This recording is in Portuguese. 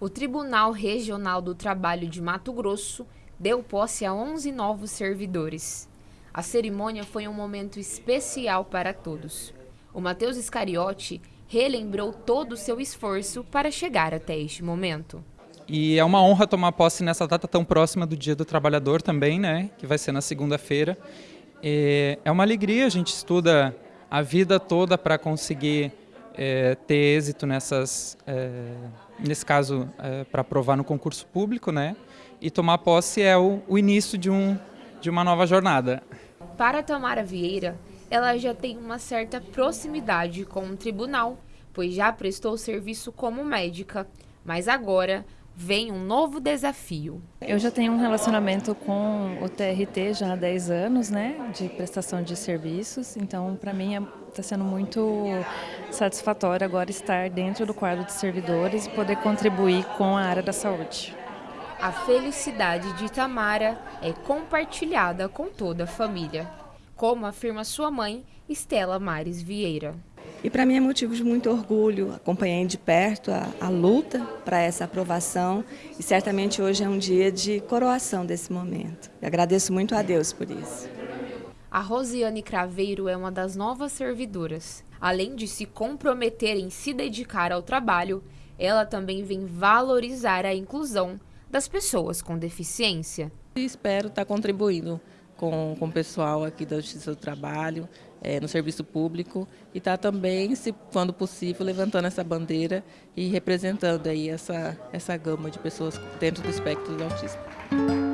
O Tribunal Regional do Trabalho de Mato Grosso deu posse a 11 novos servidores. A cerimônia foi um momento especial para todos. O Matheus Iscariote relembrou todo o seu esforço para chegar até este momento. E é uma honra tomar posse nessa data tão próxima do Dia do Trabalhador também, né? Que vai ser na segunda-feira. É uma alegria, a gente estuda a vida toda para conseguir é, ter êxito nessas, é, nesse caso, é, para aprovar no concurso público, né? E tomar posse é o, o início de, um, de uma nova jornada. Para Tamara Vieira, ela já tem uma certa proximidade com o tribunal, pois já prestou serviço como médica, mas agora vem um novo desafio. Eu já tenho um relacionamento com o TRT já há 10 anos, né, de prestação de serviços, então para mim está é, sendo muito satisfatório agora estar dentro do quadro de servidores e poder contribuir com a área da saúde. A felicidade de Tamara é compartilhada com toda a família, como afirma sua mãe, Estela Mares Vieira. E para mim é motivo de muito orgulho, acompanhei de perto a, a luta para essa aprovação e certamente hoje é um dia de coroação desse momento. E agradeço muito a Deus por isso. A Rosiane Craveiro é uma das novas servidoras. Além de se comprometer em se dedicar ao trabalho, ela também vem valorizar a inclusão das pessoas com deficiência. Espero estar contribuindo com, com o pessoal aqui da Justiça do Trabalho, é, no serviço público, e estar tá também, se, quando possível, levantando essa bandeira e representando aí essa, essa gama de pessoas dentro do espectro do autismo.